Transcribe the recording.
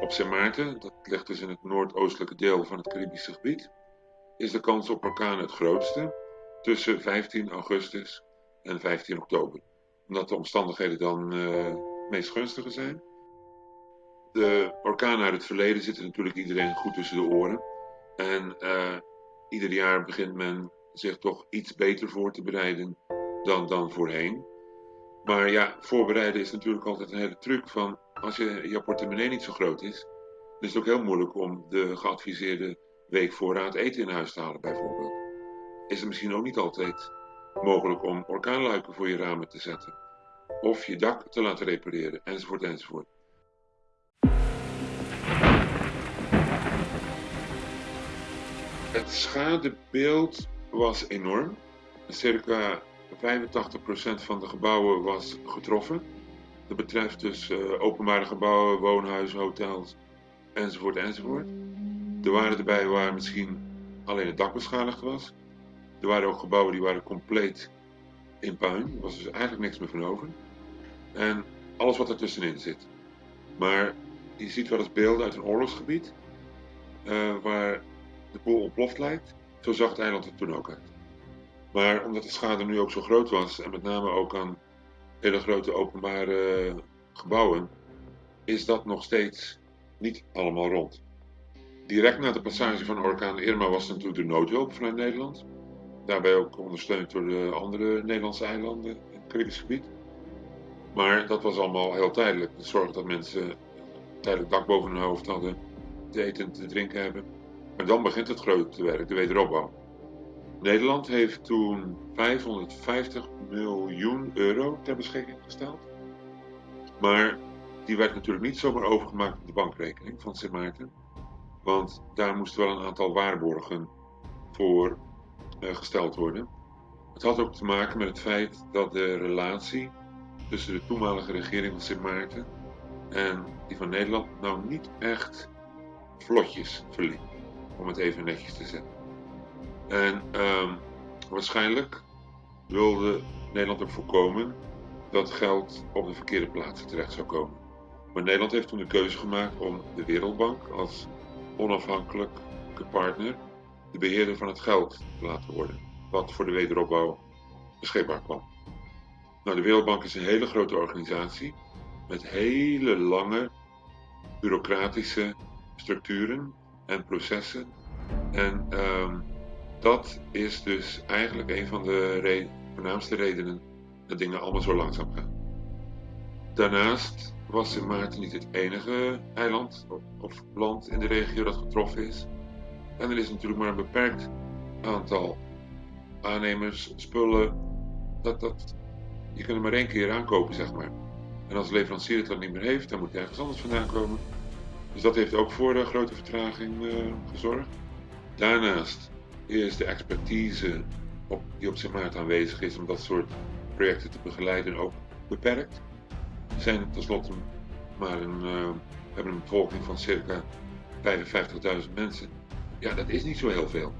Op Sint Maarten, dat ligt dus in het noordoostelijke deel van het Caribische gebied, is de kans op orkanen het grootste tussen 15 augustus en 15 oktober. Omdat de omstandigheden dan uh, meest gunstiger zijn. De orkanen uit het verleden zitten natuurlijk iedereen goed tussen de oren. En uh, ieder jaar begint men zich toch iets beter voor te bereiden dan, dan voorheen. Maar ja, voorbereiden is natuurlijk altijd een hele truc van als je, je portemonnee niet zo groot is, dan is het ook heel moeilijk om de geadviseerde week voorraad eten in huis te halen bijvoorbeeld. Is het misschien ook niet altijd mogelijk om orkaanluiken voor je ramen te zetten. Of je dak te laten repareren, enzovoort enzovoort. Het schadebeeld was enorm. Circa 85% van de gebouwen was getroffen. Dat betreft dus uh, openbare gebouwen, woonhuizen, hotels, enzovoort, enzovoort. Er waren erbij waar misschien alleen het dak beschadigd was. Er waren ook gebouwen die waren compleet in puin. Er was dus eigenlijk niks meer van over. En alles wat ertussenin zit. Maar je ziet wel eens beelden uit een oorlogsgebied. Uh, waar de boel ontploft lijkt. Zo zag het eiland er toen ook uit. Maar omdat de schade nu ook zo groot was, en met name ook aan hele grote openbare gebouwen, is dat nog steeds niet allemaal rond. Direct na de passage van orkaan Irma was natuurlijk de noodhulp vanuit Nederland. Daarbij ook ondersteund door de andere Nederlandse eilanden in het Caribisch gebied. Maar dat was allemaal heel tijdelijk. De zorg dat mensen tijdelijk dak boven hun hoofd hadden, te eten en te drinken hebben. Maar dan begint het grote werk, de wederopbouw. Nederland heeft toen 550 miljoen euro ter beschikking gesteld. Maar die werd natuurlijk niet zomaar overgemaakt op de bankrekening van Sint Maarten. Want daar moesten wel een aantal waarborgen voor uh, gesteld worden. Het had ook te maken met het feit dat de relatie tussen de toenmalige regering van Sint Maarten en die van Nederland nou niet echt vlotjes verliep, om het even netjes te zeggen. En um, waarschijnlijk wilde Nederland ook voorkomen dat geld op de verkeerde plaatsen terecht zou komen. Maar Nederland heeft toen de keuze gemaakt om de Wereldbank als onafhankelijke partner de beheerder van het geld te laten worden, wat voor de wederopbouw beschikbaar kwam. Nou, de Wereldbank is een hele grote organisatie met hele lange bureaucratische structuren en processen. En um, dat is dus eigenlijk een van de voornaamste redenen dat dingen allemaal zo langzaam gaan. Daarnaast was Sint Maarten niet het enige eiland of land in de regio dat getroffen is. En er is natuurlijk maar een beperkt aantal aannemers, spullen. Dat, dat, je kunt er maar één keer aankopen, zeg maar. En als de leverancier het dan niet meer heeft, dan moet hij ergens anders vandaan komen. Dus dat heeft ook voor een grote vertraging uh, gezorgd. Daarnaast is de expertise op, die op Sint aanwezig is om dat soort projecten te begeleiden ook beperkt. We zijn tenslotte maar een, uh, hebben een bevolking van circa 55.000 mensen. Ja, dat is niet zo heel veel.